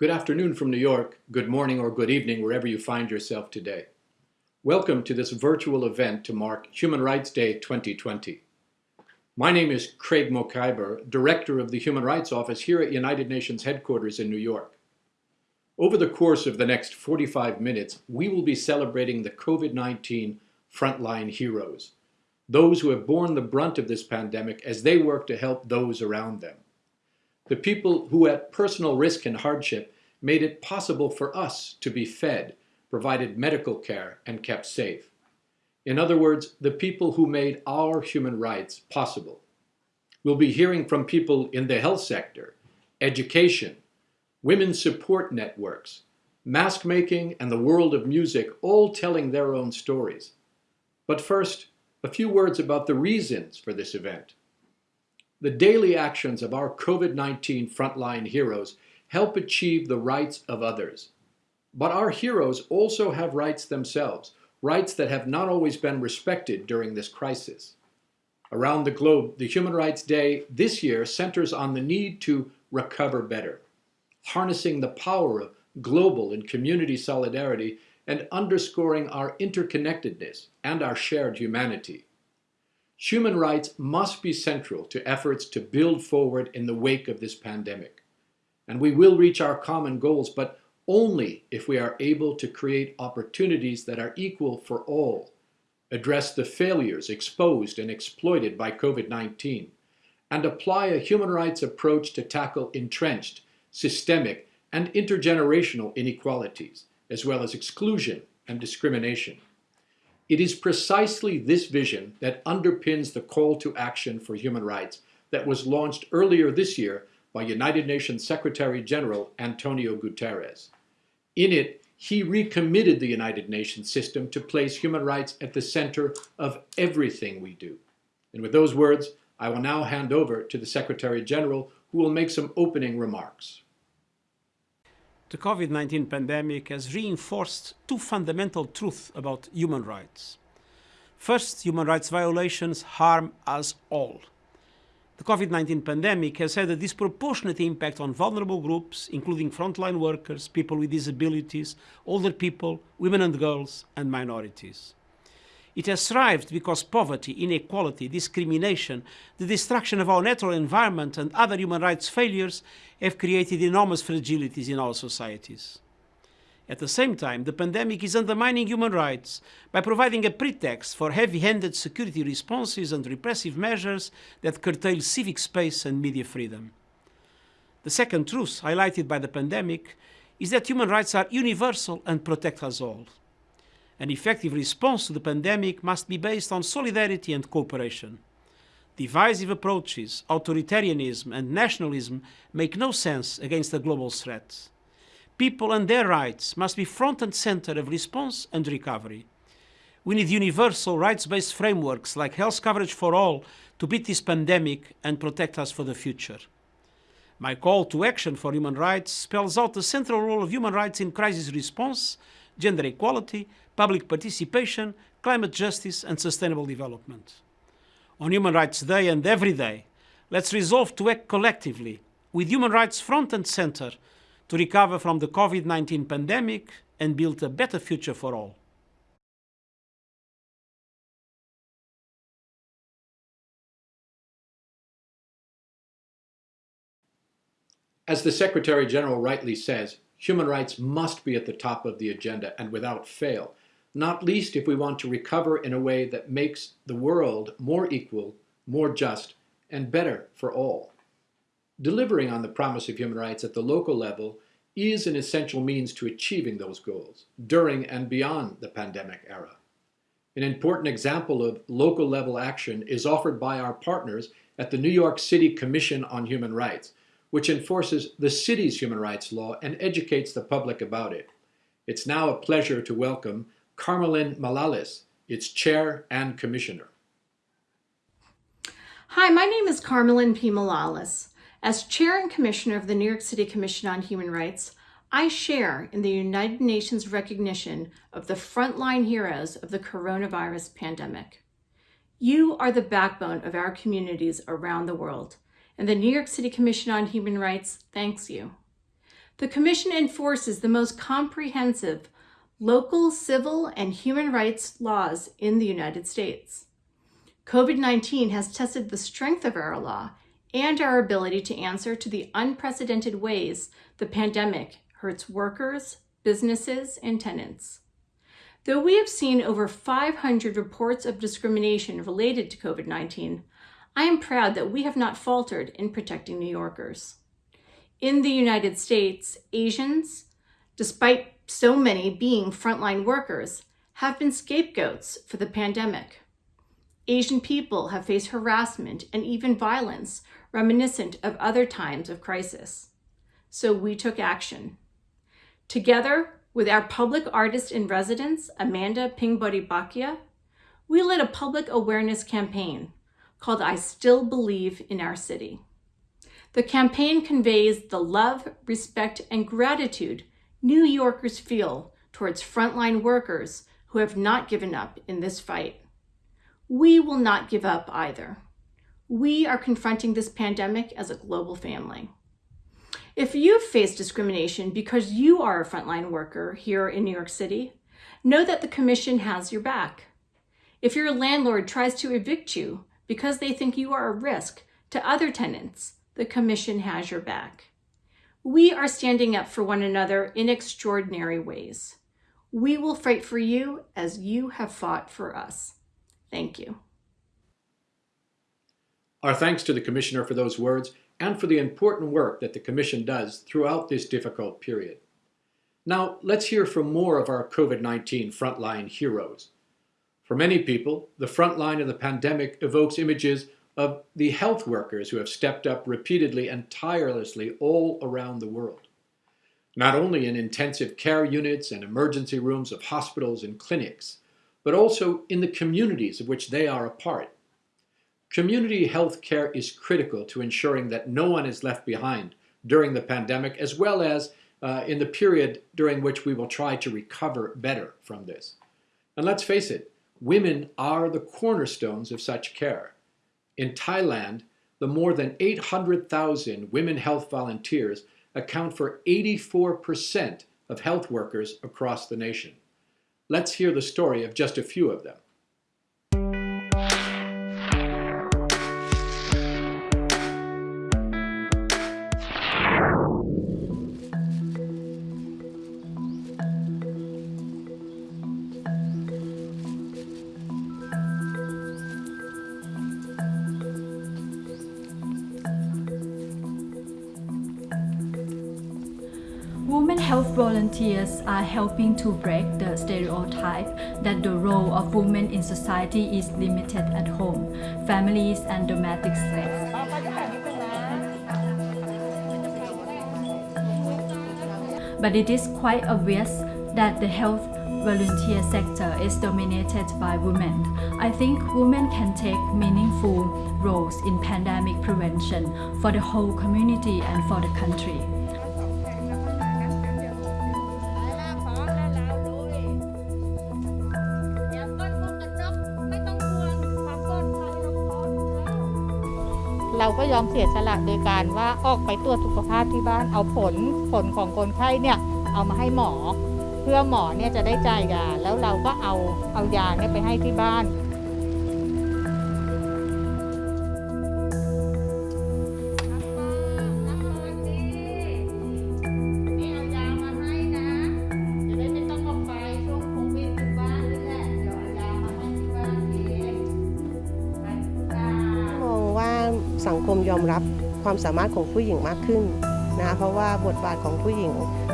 Good afternoon from New York, good morning or good evening wherever you find yourself today. Welcome to this virtual event to mark Human Rights Day 2020. My name is Craig Mokhiber, Director of the Human Rights Office here at United Nations headquarters in New York. Over the course of the next 45 minutes, we will be celebrating the COVID-19 frontline heroes, those who have borne the brunt of this pandemic as they work to help those around them. The people who at personal risk and hardship made it possible for us to be fed, provided medical care, and kept safe. In other words, the people who made our human rights possible. We'll be hearing from people in the health sector, education, women's support networks, mask making, and the world of music, all telling their own stories. But first, a few words about the reasons for this event. The daily actions of our COVID-19 frontline heroes help achieve the rights of others. But our heroes also have rights themselves, rights that have not always been respected during this crisis. Around the globe, the Human Rights Day this year centers on the need to recover better, harnessing the power of global and community solidarity and underscoring our interconnectedness and our shared humanity. Human rights must be central to efforts to build forward in the wake of this pandemic. And we will reach our common goals, but only if we are able to create opportunities that are equal for all, address the failures exposed and exploited by COVID-19, and apply a human rights approach to tackle entrenched, systemic, and intergenerational inequalities, as well as exclusion and discrimination. It is precisely this vision that underpins the call to action for human rights that was launched earlier this year by United Nations Secretary General Antonio Guterres. In it, he recommitted the United Nations system to place human rights at the center of everything we do. And with those words, I will now hand over to the Secretary General, who will make some opening remarks. The COVID-19 pandemic has reinforced two fundamental truths about human rights. First, human rights violations harm us all. The COVID-19 pandemic has had a disproportionate impact on vulnerable groups, including frontline workers, people with disabilities, older people, women and girls, and minorities. It has thrived because poverty, inequality, discrimination, the destruction of our natural environment and other human rights failures have created enormous fragilities in our societies. At the same time, the pandemic is undermining human rights by providing a pretext for heavy-handed security responses and repressive measures that curtail civic space and media freedom. The second truth highlighted by the pandemic is that human rights are universal and protect us all. An effective response to the pandemic must be based on solidarity and cooperation. Divisive approaches, authoritarianism and nationalism make no sense against a global threat people and their rights must be front and center of response and recovery. We need universal rights-based frameworks like health coverage for all to beat this pandemic and protect us for the future. My call to action for human rights spells out the central role of human rights in crisis response, gender equality, public participation, climate justice and sustainable development. On Human Rights Day and every day, let's resolve to act collectively, with human rights front and center, to recover from the COVID-19 pandemic and build a better future for all. As the Secretary General rightly says, human rights must be at the top of the agenda and without fail, not least if we want to recover in a way that makes the world more equal, more just, and better for all. Delivering on the promise of human rights at the local level is an essential means to achieving those goals during and beyond the pandemic era. An important example of local level action is offered by our partners at the New York City Commission on Human Rights, which enforces the city's human rights law and educates the public about it. It's now a pleasure to welcome Carmelyn Malalis, its chair and commissioner. Hi, my name is Carmelyn P. Malalis. As Chair and Commissioner of the New York City Commission on Human Rights, I share in the United Nations recognition of the frontline heroes of the coronavirus pandemic. You are the backbone of our communities around the world, and the New York City Commission on Human Rights thanks you. the Commission enforces the most comprehensive local civil and human rights laws in the United States. COVID 19 has tested the strength of our law and our ability to answer to the unprecedented ways the pandemic hurts workers, businesses, and tenants. Though we have seen over 500 reports of discrimination related to COVID 19, I am proud that we have not faltered in protecting New Yorkers. In the United States, Asians, despite so many being frontline workers, have been scapegoats for the pandemic. Asian people have faced harassment and even violence reminiscent of other times of crisis. So we took action. Together with our public artist in residence, Amanda Phingbodhipakkiya, we led a public awareness campaign called I Still Believe in Our City. The campaign conveys the love, respect, and gratitude New Yorkers feel towards frontline workers who have not given up in this fight. We will not give up either. We are confronting this pandemic as a global family. If you've faced discrimination because you are a frontline worker here in New York City, know that the Commission has your back. If your landlord tries to evict you because they think you are a risk to other tenants, the Commission has your back. We are standing up for one another in extraordinary ways. We will fight for you as you have fought for us. Thank you. Our thanks to the Commissioner for those words and for the important work that the Commission does throughout this difficult period. Now, let's hear from more of our COVID-19 frontline heroes. For many people, the front line of the pandemic evokes images of the health workers who have stepped up repeatedly and tirelessly all around the world. Not only in intensive care units and emergency rooms of hospitals and clinics, but also in the communities of which they are a part. Community health care is critical to ensuring that no one is left behind during the pandemic, as well as uh, in the period during which we will try to recover better from this. And let's face it, women are the cornerstones of such care. In Thailand, the more than 800,000 women health volunteers account for 84% of health workers across the nation. Let's hear the story of just a few of them. Health volunteers are helping to break the stereotype that the role of women in society is limited at home, families, and domestic sex. But it is quite obvious that the health volunteer sector is dominated by women. I think women can take meaningful roles in pandemic prevention for the whole community and for the country. ยอมเสียสละโดยการว่าออกไปตรวจสุขภาพที่บ้านเอาผลผลของคนไข้เนี่ยเอามาให้หมอ เพื่อหมอเนี่ยจะได้จ่ายยาแล้วเราก็เอาเอายาเนี่ยไปให้ที่บ้าน ยอมรับความสามารถของผู้หญิงมากขึ้นนะเพราะว่าบทบาทของผู้หญิง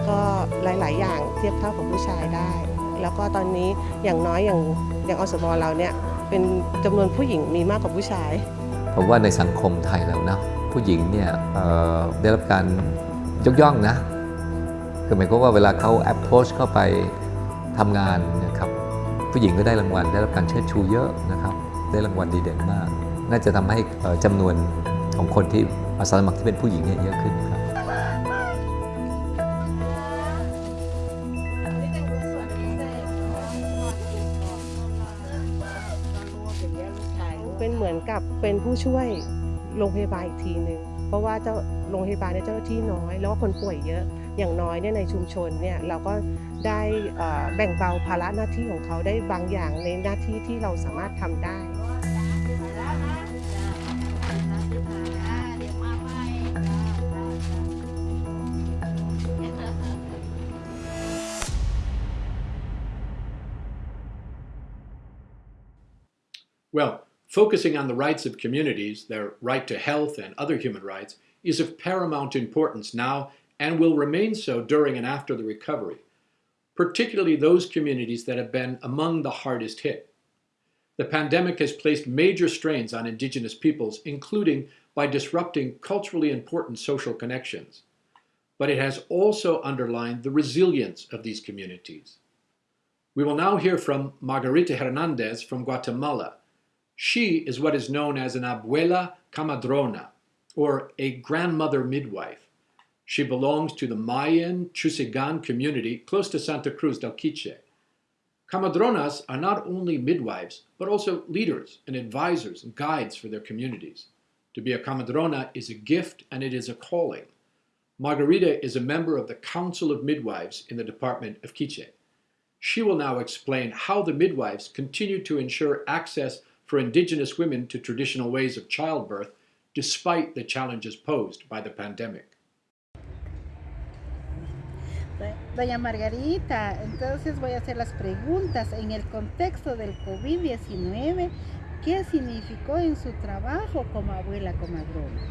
ก็หลาย ๆ อย่างเทียบเท่ากับผู้ชายได้ แล้วก็ตอนนี้อย่างน้อยอย่างอย่างอสมเราเนี่ยเป็นจำนวนผู้หญิงมีมากกว่าผู้ชาย ผมว่าในสังคมไทยแล้วนะผู้หญิงเนี่ยได้รับการยกย่องนะคือหมายความว่าเวลาเขา approach เข้าไปทำงานนะครับผู้หญิงก็ได้รางวัลได้รับการเชิดชูเยอะนะครับ ได้รางวัลดีเด่นมาก น่าจะทำให้เอ่อจำนวน ของคนที่อาสาสมัครที่เป็นผู้หญิงเนี่ยเยอะขึ้นครับเป็นเหมือนกับเป็นผู้ช่วยโรงพยาบาลอีกทีหนึ่งเพราะว่าเจ้าโรงพยาบาลเนี่ยเจ้าหน้าที่น้อย แล้วก็คนป่วยเยอะอย่างน้อยเนี่ยในชุมชนเนี่ยเราก็ได้แบ่งเบาภาระหน้าที่ของเขาได้บางอย่างในหน้าที่ที่เราสามารถทำได้ Well, focusing on the rights of communities, their right to health and other human rights, is of paramount importance now and will remain so during and after the recovery, particularly those communities that have been among the hardest hit. The pandemic has placed major strains on Indigenous peoples, including by disrupting culturally important social connections. But it has also underlined the resilience of these communities. We will now hear from Margarita Hernandez from Guatemala. She is what is known as an abuela comadrona, or a grandmother midwife. She belongs to the Mayan Chusigan community close to Santa Cruz del Quiche. Comadronas are not only midwives, but also leaders and advisors and guides for their communities. To be a comadrona is a gift and it is a calling. Margarita is a member of the Council of Midwives in the Department of Quiche. She will now explain how the midwives continue to ensure access for Indigenous women to traditional ways of childbirth despite the challenges posed by the pandemic. Doña Margarita, entonces voy a hacer las preguntas. En el contexto del COVID-19, ¿qué significó en su trabajo como abuela comadrona?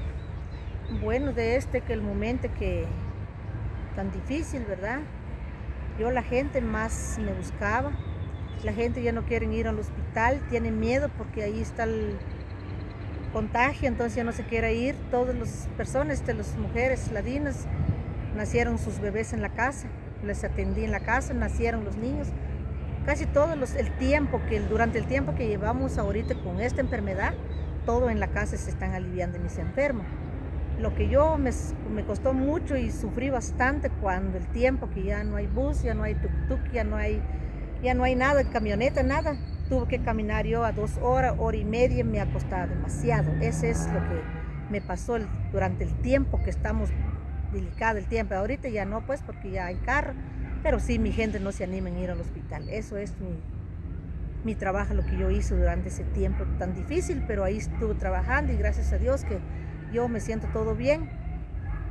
Bueno, de este que el momento que tan difícil, ¿verdad? Yo la gente más me buscaba. La gente ya no quiere ir al hospital, tienen miedo porque ahí está el contagio, entonces ya no se quiere ir. Todas las personas, este, las mujeres ladinas, nacieron sus bebés en la casa, les atendí en la casa, nacieron los niños. Casi todo los, el tiempo que durante el tiempo que llevamos ahorita con esta enfermedad, todo en la casa se están aliviando mis enfermos. Lo que yo me, me costó mucho y sufrí bastante cuando el tiempo que ya no hay bus, ya no hay tuk-tuk, ya no hay, ya no hay nada, camioneta, nada. Tuve que caminar yo a dos horas, hora y media, me ha costado demasiado. Ese es lo que me pasó durante el tiempo que estamos delicado el tiempo. Ahorita ya no, pues, porque ya hay carro. Pero sí, mi gente no se anima en ir al hospital. Eso es mi, mi trabajo, lo que yo hice durante ese tiempo tan difícil, pero ahí estuve trabajando y gracias a Dios que yo me siento todo bien.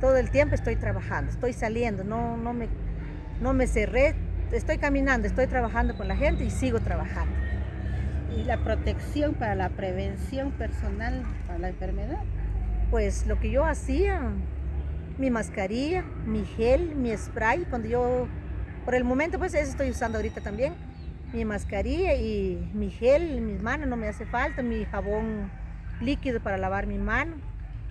Todo el tiempo estoy trabajando, estoy saliendo, no, no, me, no me cerré, estoy caminando, estoy trabajando con la gente y sigo trabajando. ¿Y la protección para la prevención personal para la enfermedad? Pues lo que yo hacía, mi mascarilla, mi gel, mi spray, cuando yo, por el momento pues eso estoy usando ahorita también, mi mascarilla y mi gel mis manos no me hace falta, mi jabón líquido para lavar mi mano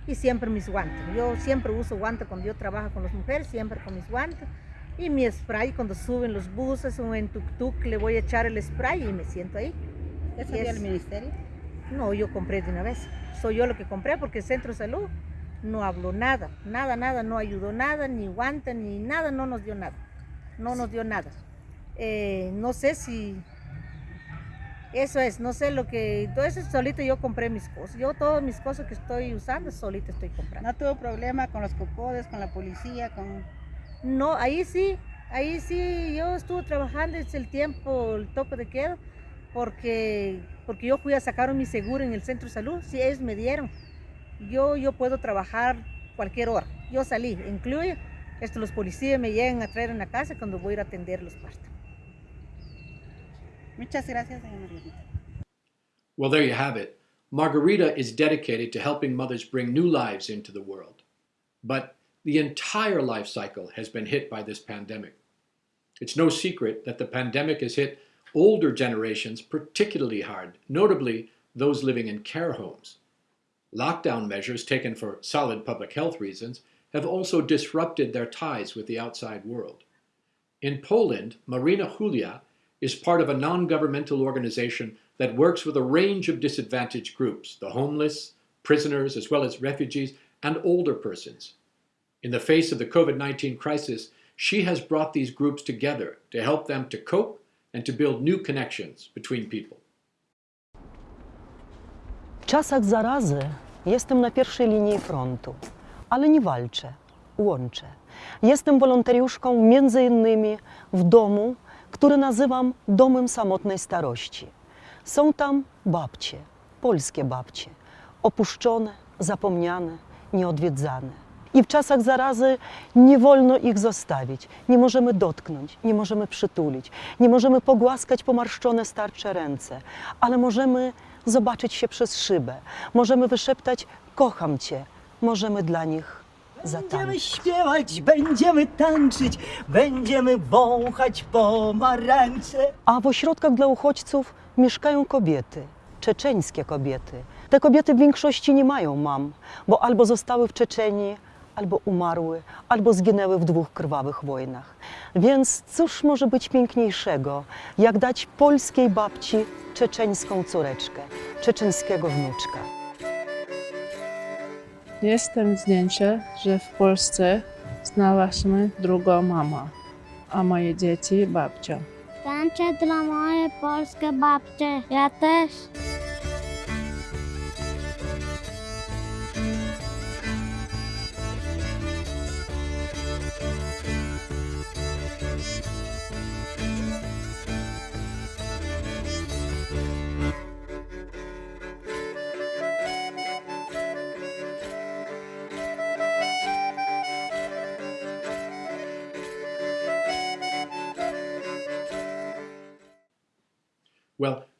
y siempre mis guantes. Yo siempre uso guantes cuando yo trabajo con las mujeres, siempre con mis guantes. Y mi spray cuando suben los buses o en tuk-tuk le voy a echar el spray y me siento ahí. ¿Eso es- el ministerio? No, yo compré de una vez. Soy yo lo que compré porque el centro de salud no habló nada, nada, nada, no ayudó nada, ni guante, ni nada, no nos dio nada. No nos dio nada. Eh, no sé si... Eso es, no sé lo que... Entonces solito yo compré mis cosas. Yo todas mis cosas que estoy usando, solito estoy comprando. ¿No tuvo problema con los copodes, con la policía, con... No, ahí sí, ahí sí, yo estuve trabajando desde el tiempo, el toque de queda, porque, porque yo fui a sacar mi seguro en el centro de salud, sí, ellos me dieron. Yo, yo puedo trabajar cualquier hora, yo salí, incluye, esto, los policías me llegan a traer en la casa cuando voy a ir a atender los partos. Muchas gracias, Margarita. Well, there you have it. Margarita is dedicated to helping mothers bring new lives into the world. But the entire life cycle has been hit by this pandemic. It's no secret that the pandemic has hit older generations particularly hard, notably those living in care homes. Lockdown measures taken for solid public health reasons have also disrupted their ties with the outside world. In Poland, Marina Hulia is part of a non governmental organization that works with a range of disadvantaged groups the homeless, prisoners, as well as refugees, and older persons. In the face of the COVID 19 crisis, she has brought these groups together to help them to cope and to build new connections between people. W czasach zarazy jestem na pierwszej linii frontu, ale nie walczę. łączę. Jestem wolontariuszką między innymi w domu, który nazywam Domem Samotnej Starości. Są tam babcie, polskie babcie, opuszczone, zapomniane, nieodwiedzane. I w czasach zarazy nie wolno ich zostawić. Nie możemy dotknąć, nie możemy przytulić, nie możemy pogłaskać pomarszczone starcze ręce, ale możemy zobaczyć się przez szybę, możemy wyszeptać: Kocham Cię, możemy dla nich Będziemy zatańczyć. śpiewać, będziemy tańczyć, będziemy wąchać pomarańcze. A w ośrodkach dla uchodźców mieszkają kobiety, czeczeńskie kobiety. Te kobiety w większości nie mają mam, bo albo zostały w Czeczenii, albo umarły, albo zginęły w dwóch krwawych wojnach. Więc cóż może być piękniejszego, jak dać polskiej babci czeczeńską córeczkę, czeczeńskiego wnuczka. Jestem zdjęcie, że w Polsce znalazłśmy drugą mamę, a moje dzieci babcia. Tańczę dla mojej polskie babcie. Ja też.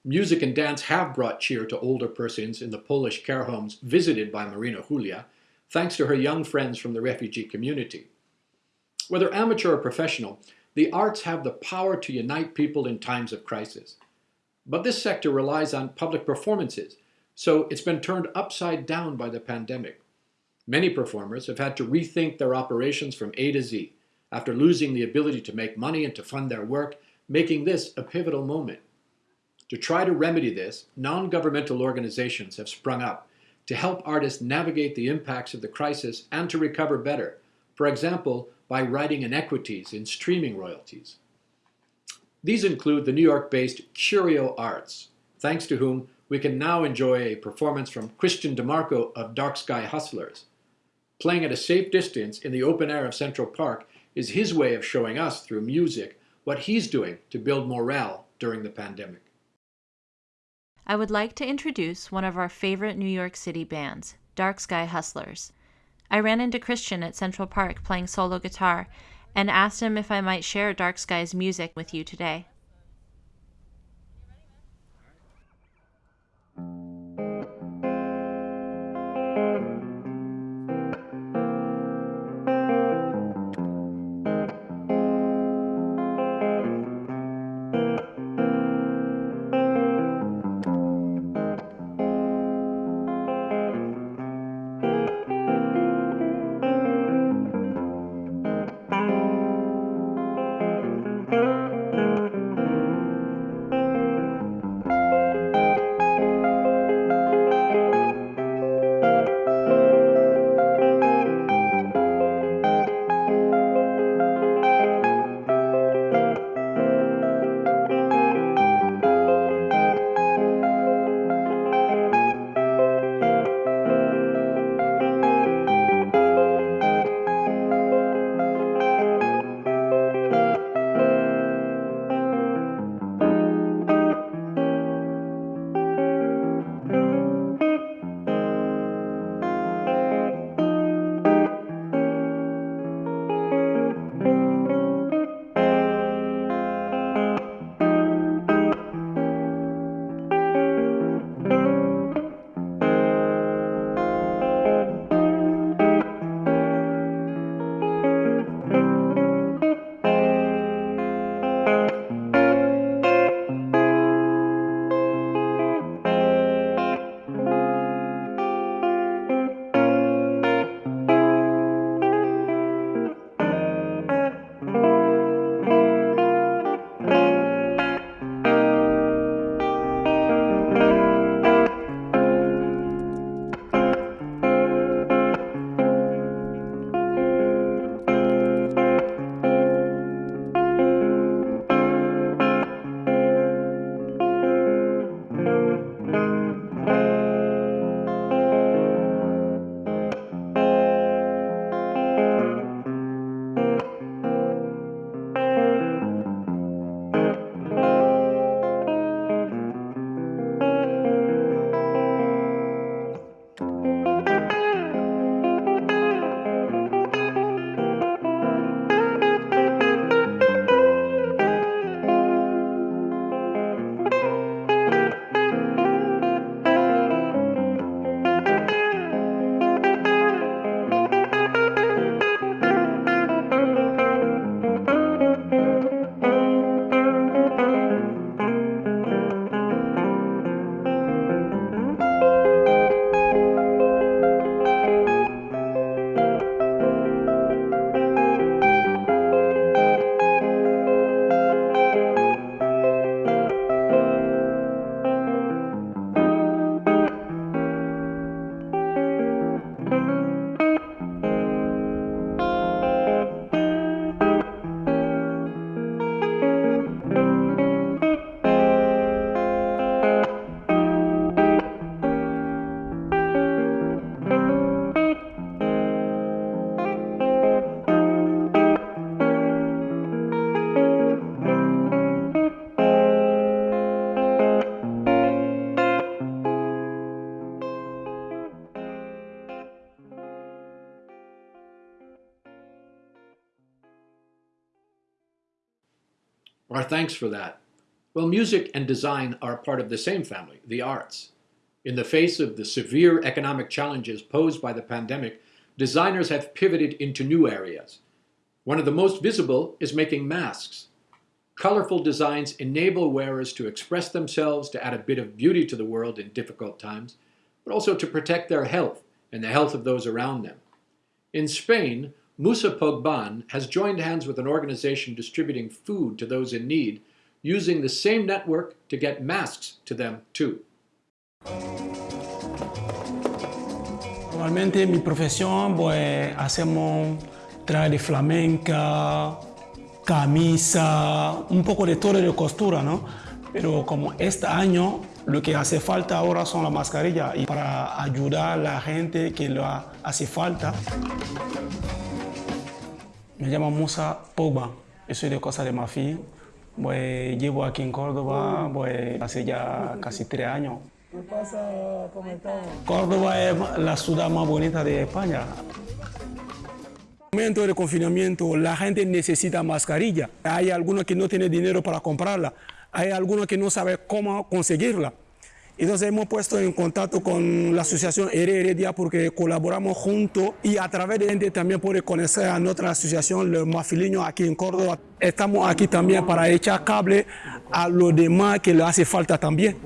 Music and dance have brought cheer to older persons in the Polish care homes visited by Marina Hulia, thanks to her young friends from the refugee community. Whether amateur or professional, the arts have the power to unite people in times of crisis. But this sector relies on public performances, so it's been turned upside down by the pandemic. Many performers have had to rethink their operations from A to Z after losing the ability to make money and to fund their work, making this a pivotal moment. To try to remedy this, non governmental organizations have sprung up to help artists navigate the impacts of the crisis and to recover better, for example, by righting inequities in streaming royalties. These include the New York based Curio Arts, thanks to whom we can now enjoy a performance from Christian DeMarco of Dark Sky Hustlers. Playing at a safe distance in the open air of Central Park is his way of showing us through music what he's doing to build morale during the pandemic. I would like to introduce one of our favorite New York City bands, Dark Sky Hustlers. I ran into Christian at Central Park playing solo guitar and asked him if I might share Dark Sky's music with you today. Our thanks for that. Well, music and design are part of the same family, the arts. In the face of the severe economic challenges posed by the pandemic, designers have pivoted into new areas. One of the most visible is making masks. Colorful designs enable wearers to express themselves, to add a bit of beauty to the world in difficult times, but also to protect their health and the health of those around them. In Spain, Musa Pogban has joined hands with an organization distributing food to those in need, using the same network to get masks to them too. Normalmente mi profesión, pues hacemos traje flamenca, camisa, un poco de todo de costura, ¿no? Pero como este año lo que hace falta ahora son las mascarillas y para ayudar a la gente que lo hace falta. Me llamo Musa Pogba, yo soy de Costa de Marfil, pues, llevo aquí en Córdoba pues, hace ya casi tres años. ¿Qué pasa? ¿Cómo estamos? Córdoba es la ciudad más bonita de España. En el momento de confinamiento la gente necesita mascarilla. Hay algunos que no tienen dinero para comprarla. Hay algunos que no saben cómo conseguirla. Entonces hemos puesto en contacto con la asociación Heredia porque colaboramos juntos y a través de gente también puede conocer a nuestra asociación, los mafiliños aquí en Córdoba. Estamos aquí también para echar cable a los demás que le hace falta también.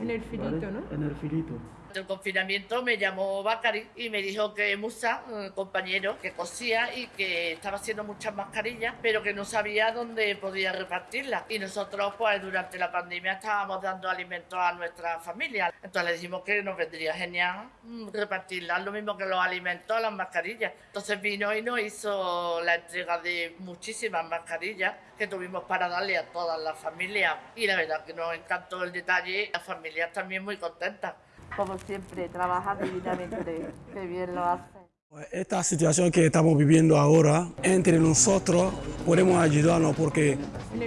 En el filito, ¿no? En el filito. El confinamiento me llamó Bacari y me dijo que Musa, compañero que cosía y que estaba haciendo muchas mascarillas, pero que no sabía dónde podía repartirlas. Y nosotros, pues durante la pandemia estábamos dando alimentos a nuestra familia. Entonces le dijimos que nos vendría genial mm, repartirlas, lo mismo que los alimentos, las mascarillas. Entonces vino y nos hizo la entrega de muchísimas mascarillas que tuvimos para darle a todas las familias. Y la verdad que nos encantó el detalle, las familias también muy contentas como siempre, trabaja divinamente, que bien lo hace. Esta situación que estamos viviendo ahora, entre nosotros podemos ayudarnos porque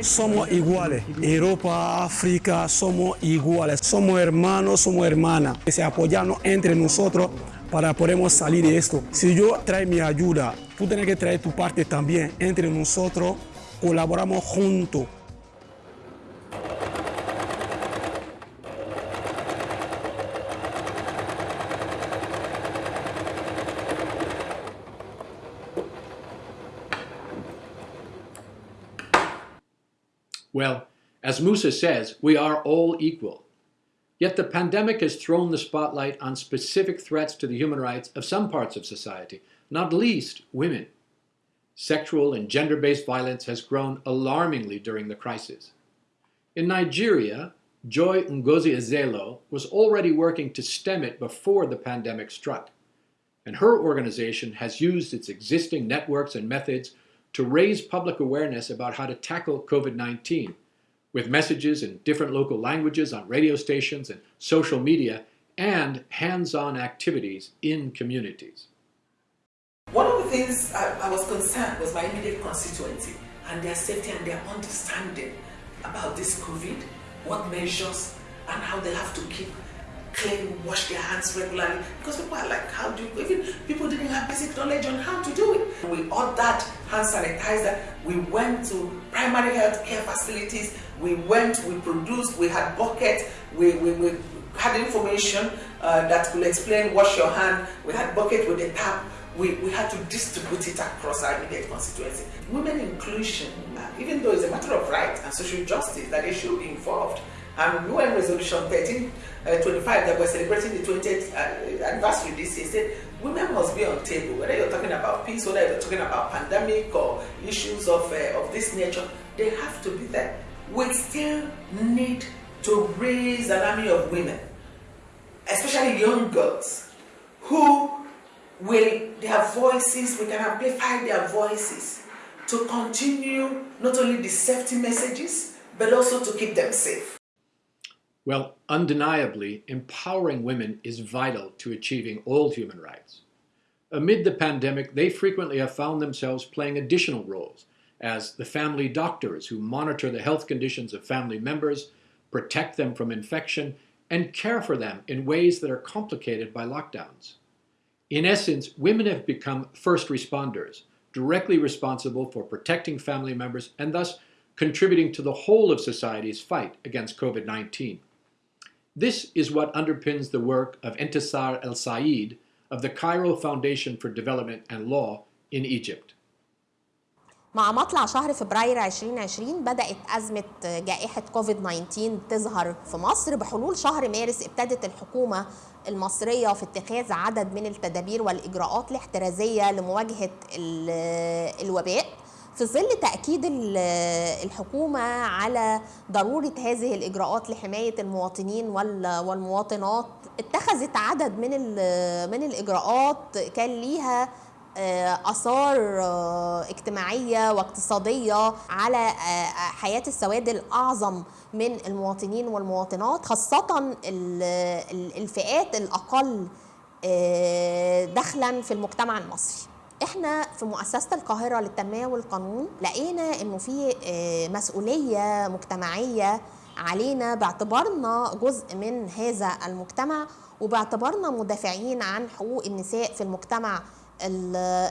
somos iguales. Europa, África, somos iguales. Somos hermanos, somos hermanas. Que se apoyamos entre nosotros para poder salir de esto. Si yo traigo mi ayuda, tú tienes que traer tu parte también. Entre nosotros colaboramos juntos. Well, as Musa says, we are all equal. Yet the pandemic has thrown the spotlight on specific threats to the human rights of some parts of society, not least women. Sexual and gender-based violence has grown alarmingly during the crisis. In Nigeria, Joy Ngozi Ezeilo was already working to stem it before the pandemic struck. And her organization has used its existing networks and methods to raise public awareness about how to tackle COVID-19 with messages in different local languages on radio stations and social media and hands-on activities in communities. One of the things I, I, was concerned was my immediate constituency and their safety and their understanding about this COVID, what measures and how they have to keep clean, wash their hands regularly. Because people are like, how do you, even people didn't have basic knowledge on how to do it. We ordered hand sanitizer. We went to primary health care facilities. We went, we produced, we had buckets, we, we, we had information uh, that could explain wash your hand. We had bucket with a tap. We, we had to distribute it across our immediate constituency. Women inclusion, uh, even though it's a matter of right and social justice, that they should be involved. And UN Resolution 1325 uh, that we're celebrating the 20th uh, anniversary this year said women must be on table. Whether you're talking about peace, whether you're talking about pandemic or issues of, uh, of this nature, they have to be there. We still need to raise an army of women, especially young girls, who will, their voices, we can amplify their voices to continue not only the safety messages, but also to keep them safe. Well, undeniably, empowering women is vital to achieving all human rights. Amid the pandemic, they frequently have found themselves playing additional roles as the family doctors who monitor the health conditions of family members, protect them from infection, and care for them in ways that are complicated by lockdowns. In essence, women have become first responders, directly responsible for protecting family members and thus contributing to the whole of society's fight against COVID 19. This is what underpins the work of Entisar El Said of the Cairo Foundation for Development and Law in Egypt. مع مطلع شهر فبراير 2020 بدأت أزمة جائحة كوفيد 19 تظهر في مصر بحلول شهر مارس ابتدت الحكومة المصرية في اتخاذ عدد من التدابير والإجراءات الاحترازية لمواجهة الوباء في ظل تأكيد الحكومة على ضرورة هذه الإجراءات لحماية المواطنين والمواطنات اتخذت عدد من من الإجراءات كان ليها آثار اجتماعية واقتصادية على حياة السواد الأعظم من المواطنين والمواطنات خاصة الفئات الأقل دخلا في المجتمع المصري. إحنا في مؤسسة القاهرة للتنمية والقانون لقينا إنه في مسؤولية مجتمعية علينا باعتبارنا جزء من هذا المجتمع وباعتبارنا مدافعين عن حقوق النساء في المجتمع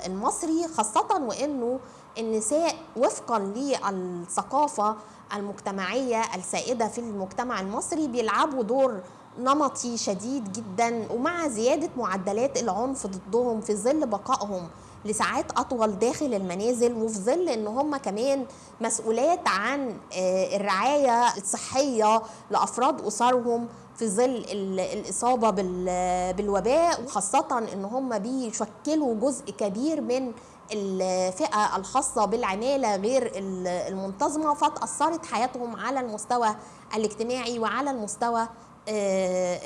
المصري خاصة وإنه النساء وفقا للثقافة المجتمعية السائدة في المجتمع المصري بيلعبوا دور نمطي شديد جدا ومع زيادة معدلات العنف ضدهم في ظل بقائهم. لساعات أطول داخل المنازل وفي ظل إن هم كمان مسؤولات عن الرعاية الصحية لأفراد أسرهم في ظل الإصابة بالوباء وخاصة إن هم بيشكلوا جزء كبير من الفئة الخاصة بالعمالة غير المنتظمة فتاثرت حياتهم على المستوى الاجتماعي وعلى المستوى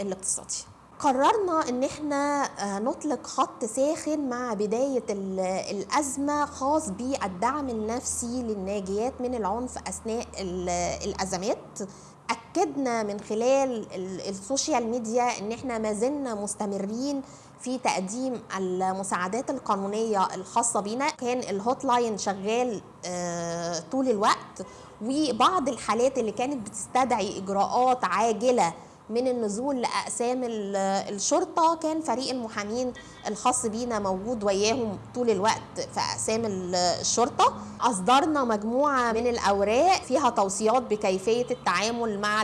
الاقتصادي. قررنا إن إحنا نطلق خط ساخن مع بداية الأزمة خاص بالدعم النفسي للناجيات من العنف أثناء الأزمات. أكدنا من خلال السوشيال ميديا إن إحنا ما زلنا مستمرين في تقديم المساعدات القانونية الخاصة بنا كان الهوت لاين شغال طول الوقت. وبعض الحالات اللي كانت بتستدعي إجراءات عاجلة من النزول لأقسام الشرطة كان فريق المحامين الخاص بينا موجود وياهم طول الوقت في أقسام الشرطة. أصدرنا مجموعة من الأوراق فيها توصيات بكيفية التعامل مع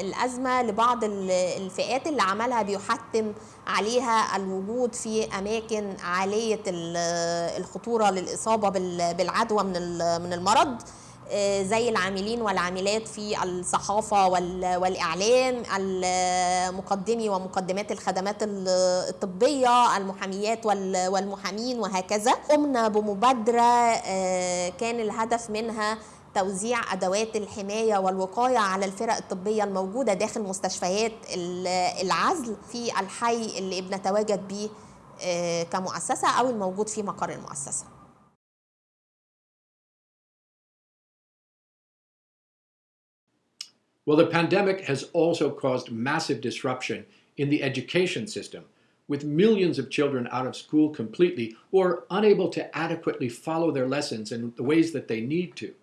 الأزمة لبعض الفئات اللي عملها بيحتم عليها الوجود في أماكن عالية الخطورة للإصابة بالعدوى من المرض. زي العاملين والعاملات في الصحافة والإعلام المقدمي ومقدمات الخدمات الطبية المحاميات والمحامين وهكذا. قمنا بمبادرة كان الهدف منها توزيع أدوات الحماية والوقاية على الفرق الطبية الموجودة داخل مستشفيات العزل في الحي اللي بنتواجد به كمؤسسة أو الموجود في مقر المؤسسة. Well, the pandemic has also caused massive disruption in the education system, with millions of children out of school completely or unable to adequately follow their lessons in the ways that they need to.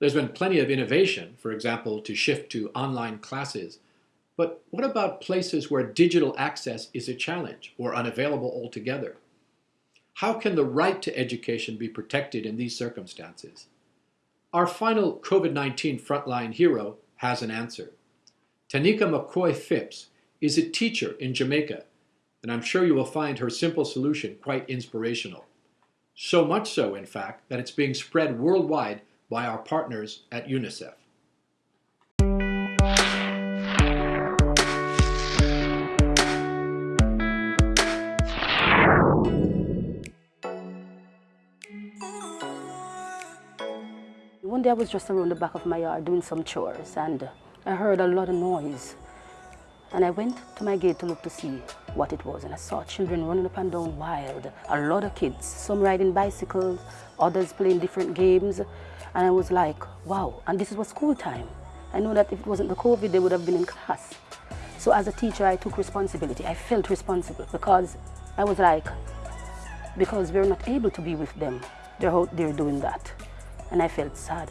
There's been plenty of innovation, for example, to shift to online classes. But what about places where digital access is a challenge or unavailable altogether? How can the right to education be protected in these circumstances? Our final COVID 19 frontline hero has an answer. Tanika McCoy Phipps is a teacher in Jamaica, and I'm sure you will find her simple solution quite inspirational. So much so, in fact, that it's being spread worldwide by our partners at UNICEF. One day I was just around the back of my yard doing some chores and I heard a lot of noise. And I went to my gate to look to see what it was and I saw children running up and down wild, a lot of kids, some riding bicycles, others playing different games. And I was like, wow, and this was school time. I know that if it wasn't the COVID, they would have been in class. So as a teacher, I took responsibility. I felt responsible because I was like, because we're not able to be with them, they're out there doing that. And I felt sad.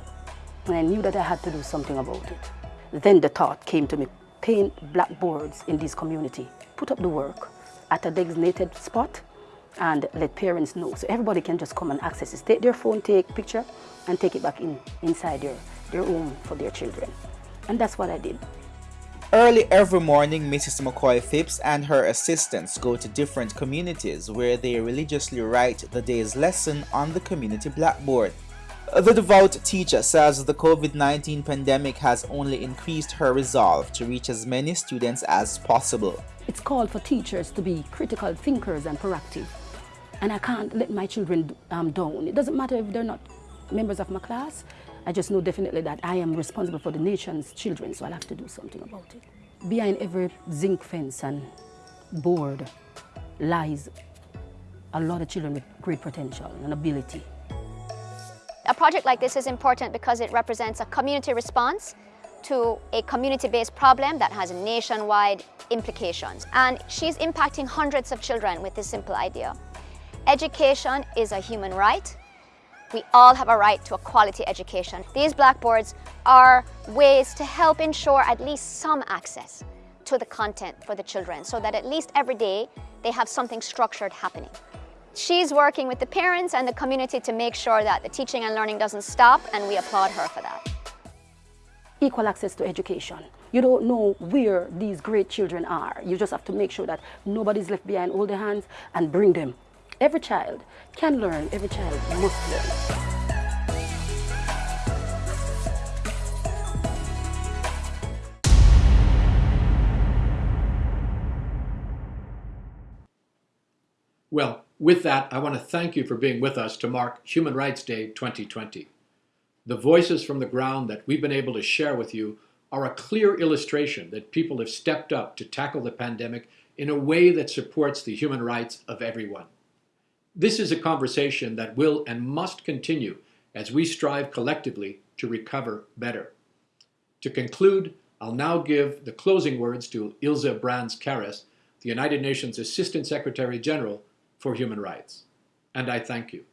And I knew that I had to do something about it. Then the thought came to me, paint blackboards in this community, put up the work at a designated spot and let parents know. So everybody can just come and access it. Take their phone, take picture, and take it back in inside their, their home for their children. And that's what I did. Early every morning, Mrs. McCoy Phipps and her assistants go to different communities where they religiously write the day's lesson on the community blackboard. The devout teacher says the COVID-19 pandemic has only increased her resolve to reach as many students as possible. It's called for teachers to be critical thinkers and proactive. And I can't let my children um, down. It doesn't matter if they're not members of my class. I just know definitely that I am responsible for the nation's children, so I'll have to do something about it. Behind every zinc fence and board lies a lot of children with great potential and ability. A project like this is important because it represents a community response to a community-based problem that has nationwide implications. And she's impacting hundreds of children with this simple idea. Education is a human right. We all have a right to a quality education. These blackboards are ways to help ensure at least some access to the content for the children so that at least every day they have something structured happening. She's working with the parents and the community to make sure that the teaching and learning doesn't stop and we applaud her for that. Equal access to education. You don't know where these great children are. You just have to make sure that nobody's left behind, hold their hands and bring them. Every child can learn, every child must learn. Well, with that, I want to thank you for being with us to mark Human Rights Day 2020. The voices from the ground that we've been able to share with you are a clear illustration that people have stepped up to tackle the pandemic in a way that supports the human rights of everyone. This is a conversation that will and must continue as we strive collectively to recover better. To conclude, I'll now give the closing words to Ilze Brands Kehris, the United Nations Assistant Secretary General for Human Rights. And I thank you.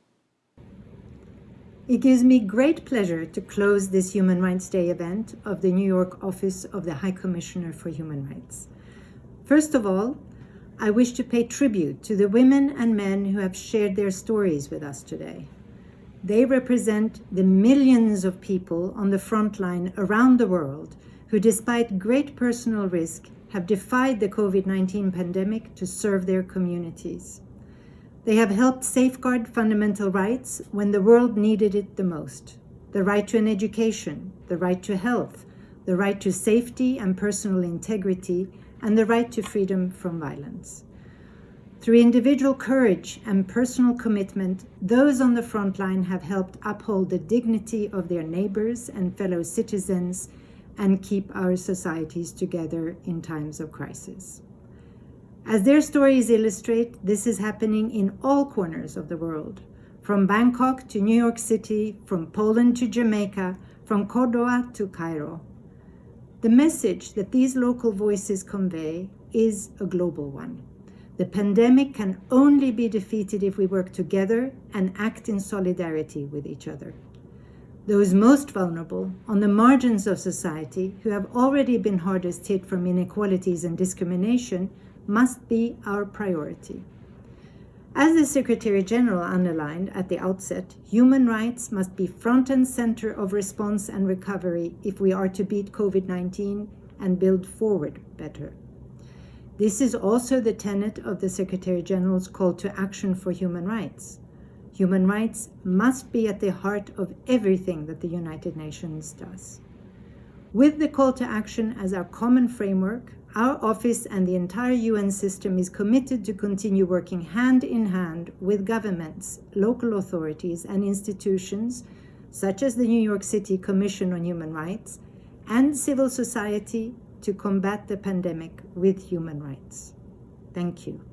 It gives me great pleasure to close this Human Rights Day event of the New York office of the High Commissioner for Human Rights. First of all, I wish to pay tribute to the women and men who have shared their stories with us today. They represent the millions of people on the front line around the world who, despite great personal risk, have defied the COVID-19 pandemic to serve their communities. They have helped safeguard fundamental rights when the world needed it the most. The right to an education, the right to health, the right to safety and personal integrity, and the right to freedom from violence. Through individual courage and personal commitment, those on the front line have helped uphold the dignity of their neighbors and fellow citizens and keep our societies together in times of crisis. As their stories illustrate, this is happening in all corners of the world, from Bangkok to New York City, from Poland to Jamaica, from Cordoba to Cairo. The message that these local voices convey is a global one. The pandemic can only be defeated if we work together and act in solidarity with each other. Those most vulnerable, on the margins of society, who have already been hardest hit from inequalities and discrimination, must be our priority. As the Secretary General underlined at the outset, human rights must be front and center of response and recovery if we are to beat COVID-19 and build forward better. This is also the tenet of the Secretary General's call to action for human rights. Human rights must be at the heart of everything that the United Nations does. With the call to action as our common framework, our office and the entire UN system is committed to continue working hand in hand with governments, local authorities, and institutions such as the New York City Commission on Human Rights and civil society to combat the pandemic with human rights. Thank you.